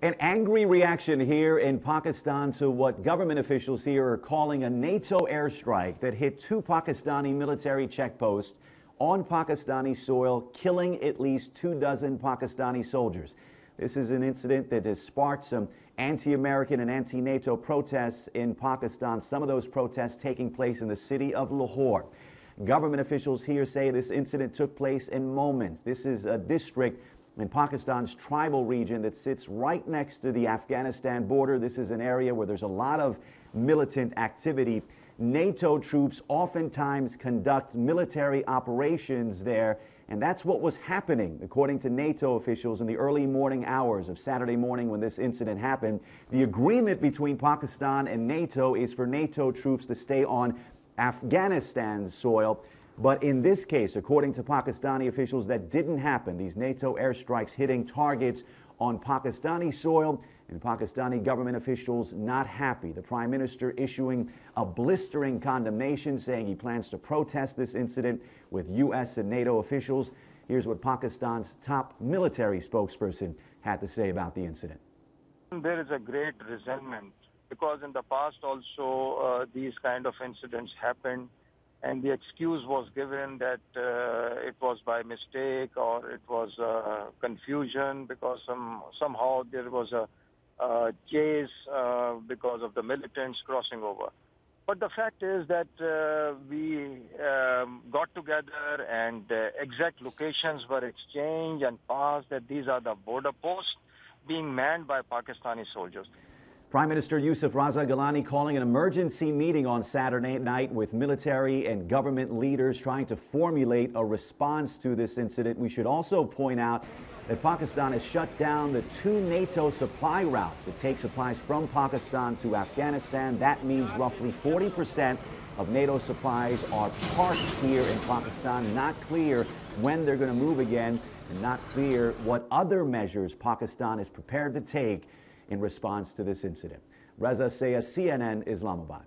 An angry reaction here in Pakistan to what government officials here are calling a NATO airstrike that hit two Pakistani military checkposts on Pakistani soil, killing at least two dozen Pakistani soldiers. This is an incident that has sparked some anti-American and anti-NATO protests in Pakistan. Some of those protests taking place in the city of Lahore. Government officials here say this incident took place in Mohmand. This is a district in Pakistan's tribal region that sits right next to the Afghanistan border. This is an area where there's a lot of militant activity. NATO troops oftentimes conduct military operations there, and that's what was happening, according to NATO officials in the early morning hours of Saturday morning when this incident happened. The agreement between Pakistan and NATO is for NATO troops to stay on Afghanistan's soil. But in this case, according to Pakistani officials, that didn't happen. These NATO airstrikes hitting targets on Pakistani soil and Pakistani government officials not happy. The prime minister issuing a blistering condemnation saying he plans to protest this incident with U.S. and NATO officials. Here's what Pakistan's top military spokesperson had to say about the incident. There is a great resentment because in the past also uh, these kind of incidents happened and the excuse was given that uh, it was by mistake or it was uh, confusion because some somehow there was a uh, chase uh, because of the militants crossing over. But the fact is that uh, we um, got together and uh, exact locations were exchanged and passed that these are the border posts being manned by Pakistani soldiers. Prime Minister Yusuf Raza Gilani calling an emergency meeting on Saturday night with military and government leaders trying to formulate a response to this incident. We should also point out that Pakistan has shut down the two NATO supply routes that take supplies from Pakistan to Afghanistan. That means roughly 40% of NATO supplies are parked here in Pakistan. Not clear when they're going to move again and not clear what other measures Pakistan is prepared to take in response to this incident. Reza Sayah, CNN, Islamabad.